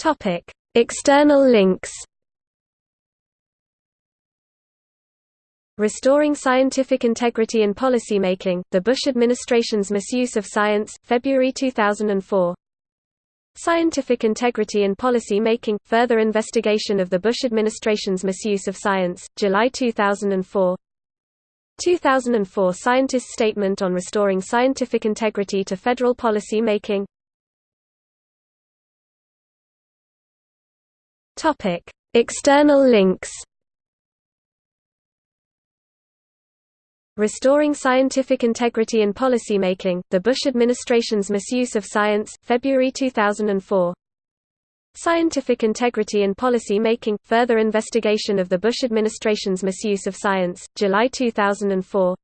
Topic: External links. Restoring Scientific Integrity in Policymaking, the Bush Administration's Misuse of Science, February 2004. Scientific Integrity in Policy Making – Further Investigation of the Bush Administration's Misuse of Science, July 2004 2004 Scientist Statement on Restoring Scientific Integrity to Federal Policy Making External links Restoring Scientific Integrity in Policymaking, the Bush Administration's Misuse of Science, February 2004. Scientific Integrity in Policy Making – Further Investigation of the Bush Administration's Misuse of Science, July 2004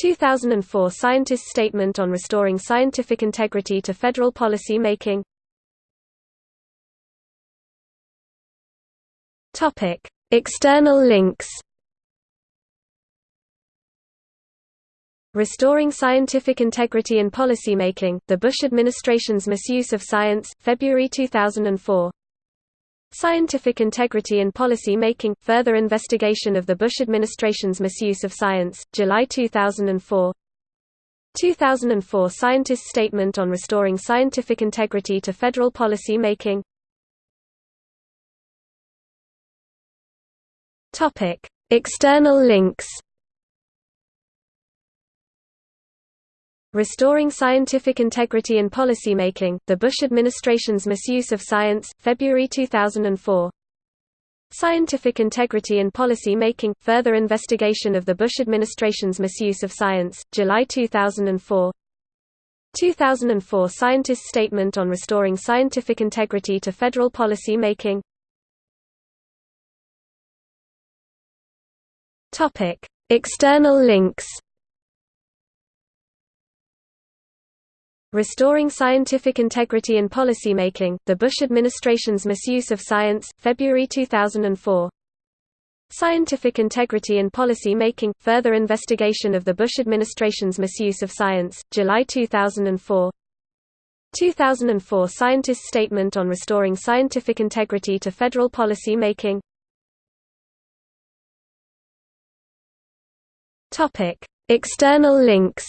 2004 Scientist Statement on Restoring Scientific Integrity to Federal Policy Making External links Restoring Scientific Integrity in Policymaking, the Bush Administration's Misuse of Science, February 2004. Scientific Integrity in Policy Making – Further Investigation of the Bush Administration's Misuse of Science, July 2004 2004 Scientist Statement on Restoring Scientific Integrity to Federal Policy Making External links Restoring Scientific Integrity in Policymaking, the Bush Administration's Misuse of Science, February 2004. Scientific Integrity in Policy Making – Further Investigation of the Bush Administration's Misuse of Science, July 2004 2004 Scientist Statement on Restoring Scientific Integrity to Federal Policy Making External links Restoring Scientific Integrity in Policymaking, the Bush Administration's Misuse of Science, February 2004. Scientific Integrity in Policy Making – Further Investigation of the Bush Administration's Misuse of Science, July 2004 2004 Scientist Statement on Restoring Scientific Integrity to Federal Policy Making External links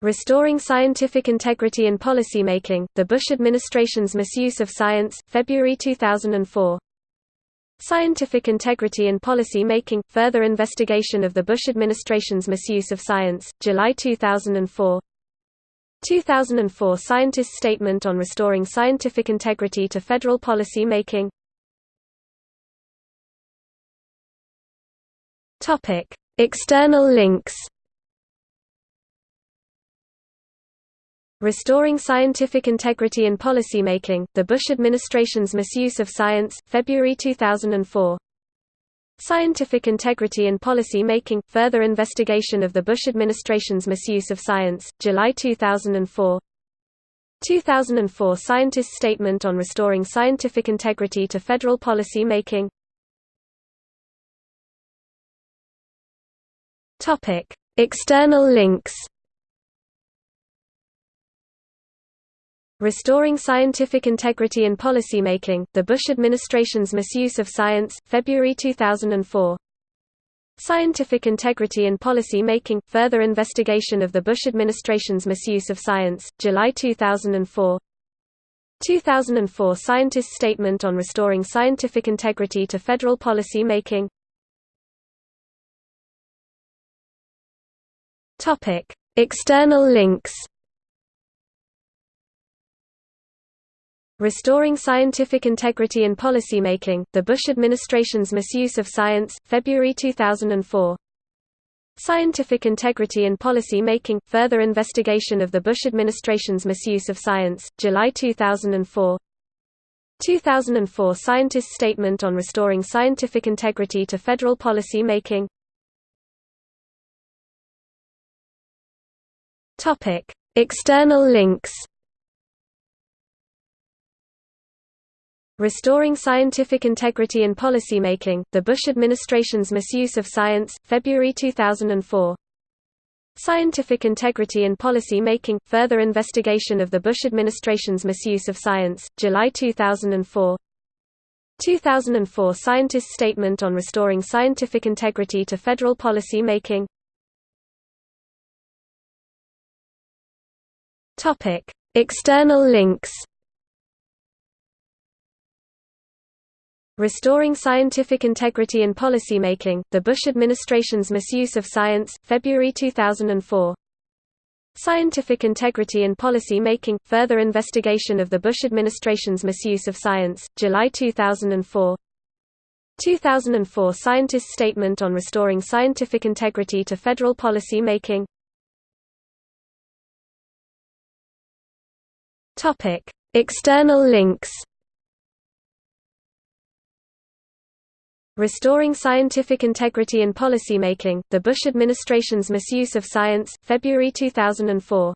Restoring Scientific Integrity in Policymaking, the Bush Administration's Misuse of Science, February 2004. Scientific Integrity in Policy Making – Further Investigation of the Bush Administration's Misuse of Science, July 2004 2004 Scientist Statement on Restoring Scientific Integrity to Federal Policy Making External links Restoring Scientific Integrity in Policymaking, the Bush Administration's Misuse of Science, February 2004. Scientific Integrity in Policy Making – Further Investigation of the Bush Administration's Misuse of Science, July 2004 2004 Scientist Statement on Restoring Scientific Integrity to Federal Policy Making External links Restoring Scientific Integrity in Policymaking, the Bush Administration's Misuse of Science, February 2004. Scientific Integrity in Policy Making – Further Investigation of the Bush Administration's Misuse of Science, July 2004 2004 Scientist Statement on Restoring Scientific Integrity to Federal Policy Making External links Restoring Scientific Integrity in Policymaking, the Bush Administration's Misuse of Science, February 2004. Scientific Integrity in Policy Making – Further Investigation of the Bush Administration's Misuse of Science, July 2004 2004 Scientist Statement on Restoring Scientific Integrity to Federal Policy Making External links Restoring Scientific Integrity in Policymaking, the Bush Administration's Misuse of Science, February 2004. Scientific Integrity in Policy Making – Further Investigation of the Bush Administration's Misuse of Science, July 2004 2004 Scientist Statement on Restoring Scientific Integrity to Federal Policy Making External links Restoring Scientific Integrity in Policymaking, The Bush Administration's Misuse of Science, February 2004. Scientific Integrity in Policy Making – Further Investigation of the Bush Administration's Misuse of Science, July 2004 2004 Scientist Statement on Restoring Scientific Integrity to Federal Policy Making External links Restoring Scientific Integrity in Policymaking, The Bush Administration's Misuse of Science, February 2004.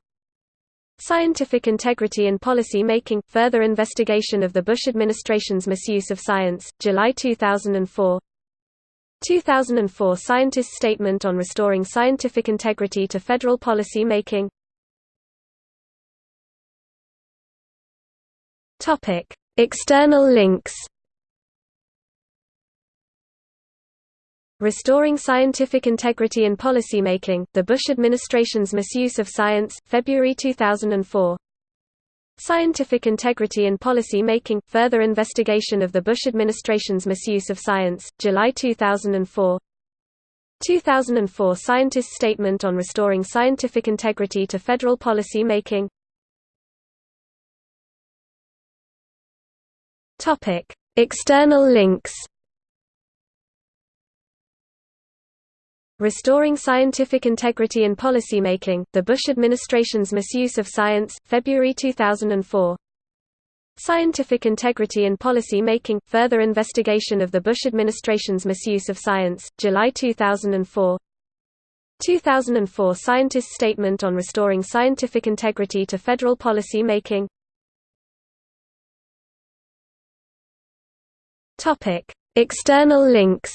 Scientific Integrity in Policy Making – Further Investigation of the Bush Administration's Misuse of Science, July 2004 2004 Scientist Statement on Restoring Scientific Integrity to Federal Policy Making External links Restoring Scientific Integrity in Policymaking, The Bush Administration's Misuse of Science, February 2004. Scientific Integrity in Policy Making – Further Investigation of the Bush Administration's Misuse of Science, July 2004 2004 Scientist Statement on Restoring Scientific Integrity to Federal Policy Making External links Restoring Scientific Integrity in Policymaking, The Bush Administration's Misuse of Science, February 2004. Scientific Integrity in Policy Making – Further Investigation of the Bush Administration's Misuse of Science, July 2004 2004 Scientist Statement on Restoring Scientific Integrity to Federal Policy Making External links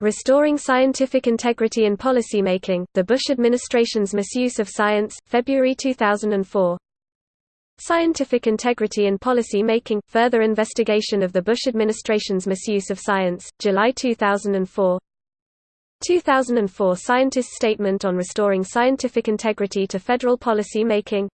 Restoring Scientific Integrity in Policymaking, The Bush Administration's Misuse of Science, February 2004. Scientific Integrity in Policy Making – Further Investigation of the Bush Administration's Misuse of Science, July 2004 2004 Scientist Statement on Restoring Scientific Integrity to Federal Policy Making